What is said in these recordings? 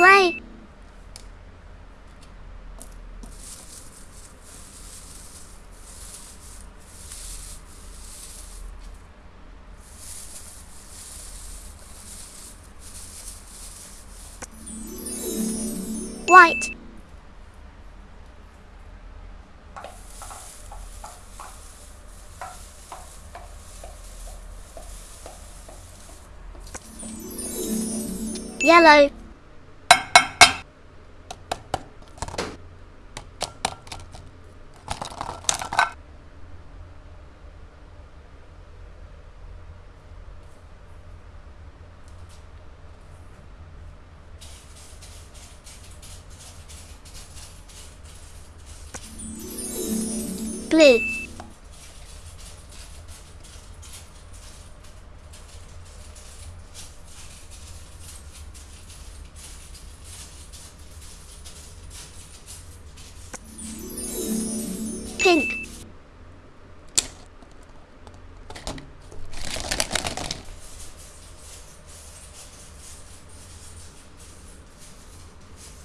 Grey. White. Yellow. Blue. Pink.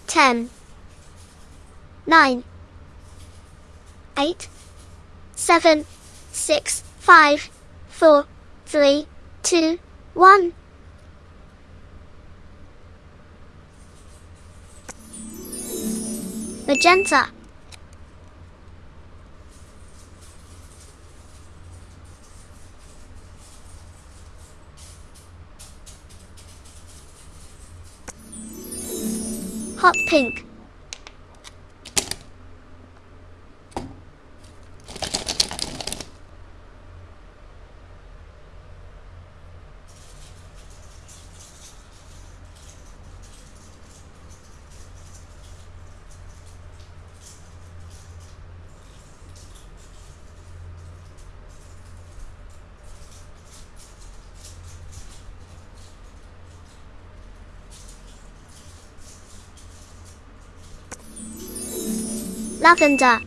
Ten. Nine. Eight. Seven. Six. Five. Four. Three. Two. One. Magenta. Hot pink. Lavender.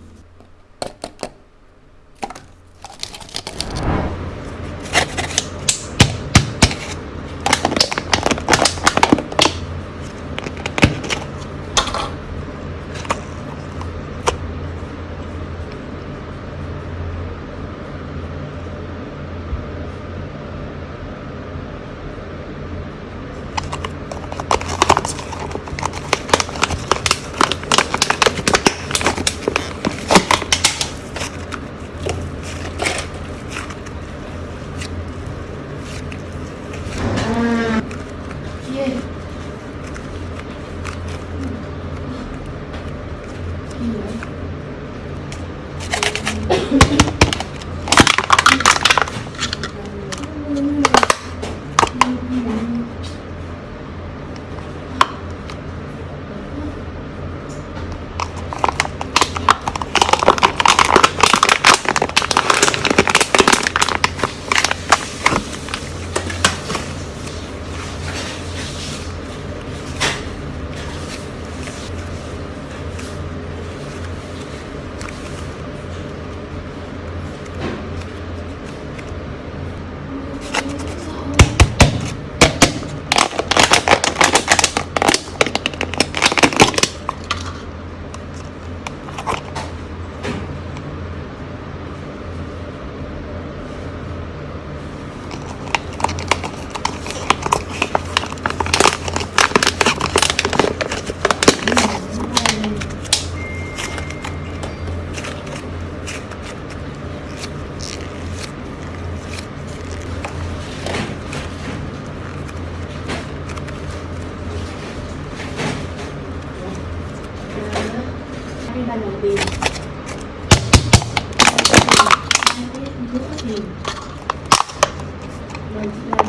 nồi bì Thank you.